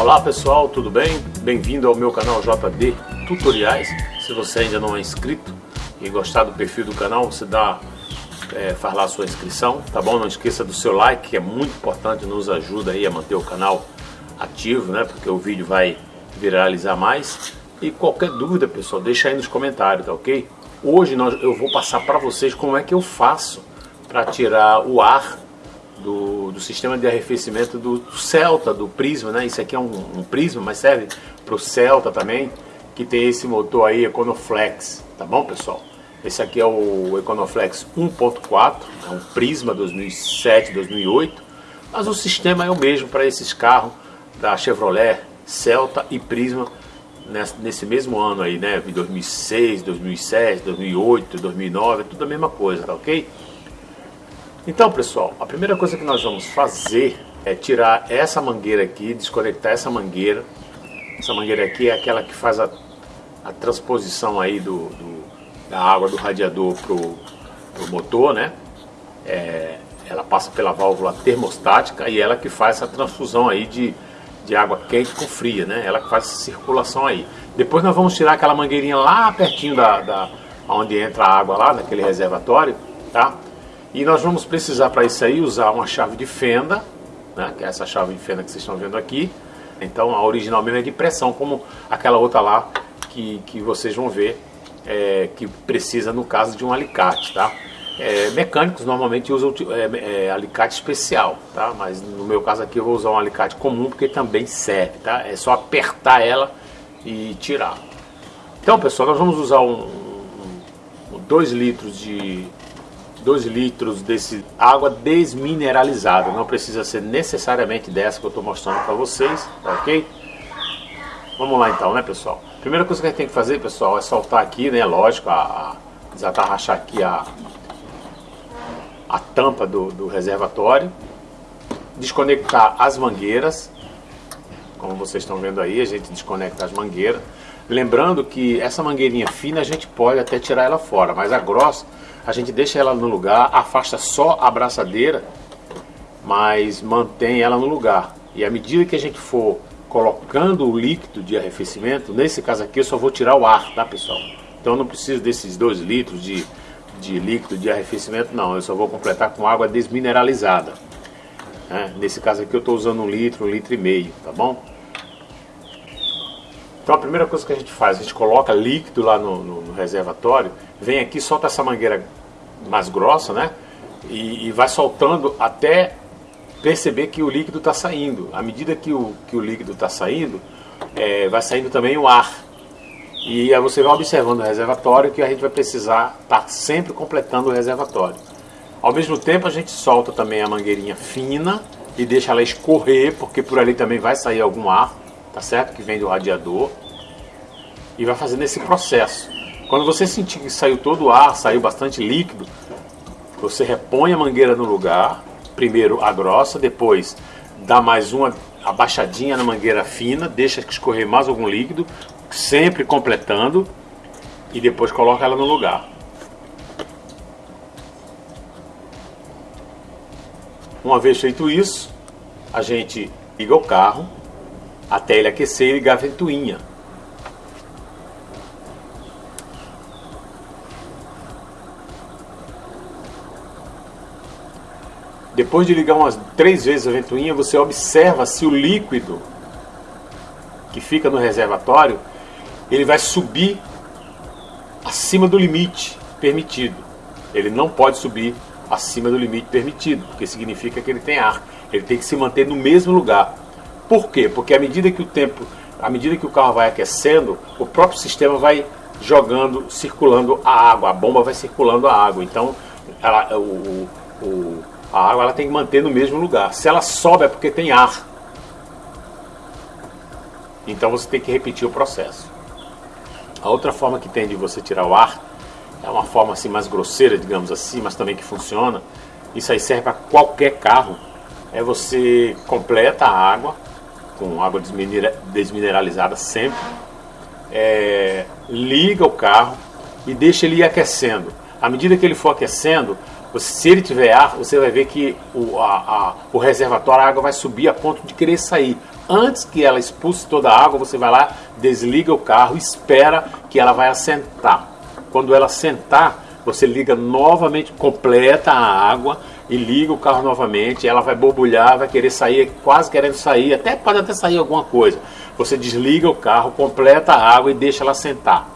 Olá pessoal, tudo bem? Bem-vindo ao meu canal JD Tutoriais. Se você ainda não é inscrito e gostar do perfil do canal, você dá, é, faz lá a sua inscrição, tá bom? Não esqueça do seu like, que é muito importante, nos ajuda aí a manter o canal ativo, né? Porque o vídeo vai viralizar mais. E qualquer dúvida, pessoal, deixa aí nos comentários, tá ok? Hoje nós, eu vou passar para vocês como é que eu faço para tirar o ar do, do, sistema de arrefecimento do, Celta, do Prisma, né? Isso aqui é um, um Prisma, mas serve para o Celta também, que tem esse motor aí, Econoflex, tá bom, pessoal? Esse aqui é o Econoflex 1.4, é um Prisma 2007, 2008, mas o sistema é o mesmo para esses carros da Chevrolet, Celta e Prisma, nesse mesmo ano aí, né? 2006, 2007, 2008, 2009, é tudo a mesma coisa, tá ok? Então, pessoal, a primeira coisa que nós vamos fazer é tirar essa mangueira aqui, desconectar essa mangueira. Essa mangueira aqui é aquela que faz a, a transposição aí do, do, da água do radiador pro, pro motor, né? É, ela passa pela válvula termostática e ela que faz essa transfusão aí de, de água quente com fria, né? Ela que faz essa circulação aí. Depois nós vamos tirar aquela mangueirinha lá pertinho da, da onde entra a água lá, naquele reservatório, tá? E nós vamos precisar para isso aí usar uma chave de fenda, né, que é essa chave de fenda que vocês estão vendo aqui. Então a original mesmo é de pressão, como aquela outra lá que, que vocês vão ver, é, que precisa no caso de um alicate, tá? É, mecânicos normalmente usam é, é, alicate especial, tá? Mas no meu caso aqui eu vou usar um alicate comum porque também serve, tá? É só apertar ela e tirar. Então pessoal, nós vamos usar um 2 um, litros de 2 litros desse água desmineralizada. Não precisa ser necessariamente dessa que eu estou mostrando para vocês, tá ok? Vamos lá então, né pessoal? Primeira coisa que a gente tem que fazer, pessoal, é soltar aqui, né? Lógico, a, a desatarrachar aqui a, a tampa do, do reservatório. Desconectar as mangueiras. Como vocês estão vendo aí, a gente desconecta as mangueiras. Lembrando que essa mangueirinha fina a gente pode até tirar ela fora, mas a grossa a gente deixa ela no lugar, afasta só a braçadeira, mas mantém ela no lugar. E à medida que a gente for colocando o líquido de arrefecimento, nesse caso aqui eu só vou tirar o ar, tá pessoal? Então eu não preciso desses 2 litros de, de líquido de arrefecimento, não. Eu só vou completar com água desmineralizada. Né? Nesse caso aqui eu estou usando um litro, um litro e meio, tá bom? Então a primeira coisa que a gente faz, a gente coloca líquido lá no, no, no reservatório, vem aqui, solta essa mangueira mais grossa, né? E, e vai soltando até perceber que o líquido está saindo. À medida que o, que o líquido está saindo, é, vai saindo também o ar. E aí você vai observando o reservatório que a gente vai precisar estar tá sempre completando o reservatório. Ao mesmo tempo a gente solta também a mangueirinha fina e deixa ela escorrer, porque por ali também vai sair algum ar tá certo? Que vem do radiador e vai fazendo esse processo. Quando você sentir que saiu todo o ar, saiu bastante líquido, você repõe a mangueira no lugar, primeiro a grossa, depois dá mais uma abaixadinha na mangueira fina, deixa escorrer mais algum líquido, sempre completando e depois coloca ela no lugar. Uma vez feito isso, a gente liga o carro até ele aquecer e ventoinha. Depois de ligar umas três vezes a ventoinha, você observa se o líquido que fica no reservatório, ele vai subir acima do limite permitido. Ele não pode subir acima do limite permitido, porque significa que ele tem ar. Ele tem que se manter no mesmo lugar. Por quê? Porque à medida que o tempo, à medida que o carro vai aquecendo, o próprio sistema vai jogando, circulando a água, a bomba vai circulando a água. Então, ela, o, o, a água ela tem que manter no mesmo lugar. Se ela sobe é porque tem ar. Então você tem que repetir o processo. A outra forma que tem de você tirar o ar é uma forma assim mais grosseira, digamos assim, mas também que funciona. Isso aí serve para qualquer carro. É você completa a água, com água desmineralizada sempre, é, liga o carro e deixa ele ir aquecendo. À medida que ele for aquecendo, se ele tiver ar, você vai ver que o, a, a, o reservatório, a água vai subir a ponto de querer sair. Antes que ela expulse toda a água, você vai lá, desliga o carro, espera que ela vai assentar. Quando ela sentar, você liga novamente, completa a água e liga o carro novamente, ela vai borbulhar, vai querer sair, quase querendo sair, até pode até sair alguma coisa. Você desliga o carro, completa a água e deixa ela sentar.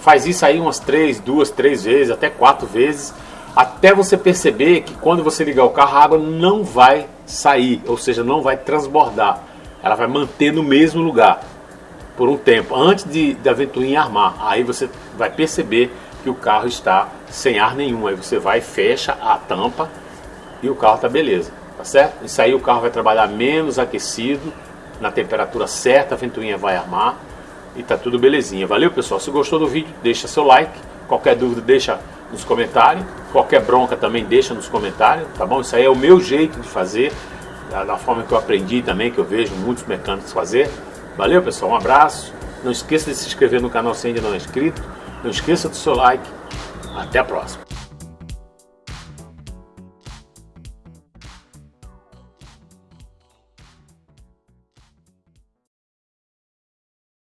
Faz isso aí umas três, duas, três vezes, até quatro vezes, até você perceber que quando você ligar o carro, a água não vai sair, ou seja, não vai transbordar. Ela vai manter no mesmo lugar por um tempo, antes de, da ventoinha armar. Aí você vai perceber que o carro está sem ar nenhum. Aí você vai, fecha a tampa e o carro está beleza, tá certo? Isso aí o carro vai trabalhar menos aquecido, na temperatura certa, a ventoinha vai armar e tá tudo belezinha. Valeu pessoal, se gostou do vídeo, deixa seu like, qualquer dúvida deixa nos comentários, qualquer bronca também deixa nos comentários, tá bom? Isso aí é o meu jeito de fazer, da forma que eu aprendi também, que eu vejo muitos mecânicos fazer. Valeu pessoal, um abraço, não esqueça de se inscrever no canal se ainda não é inscrito, não esqueça do seu like. Até a próxima.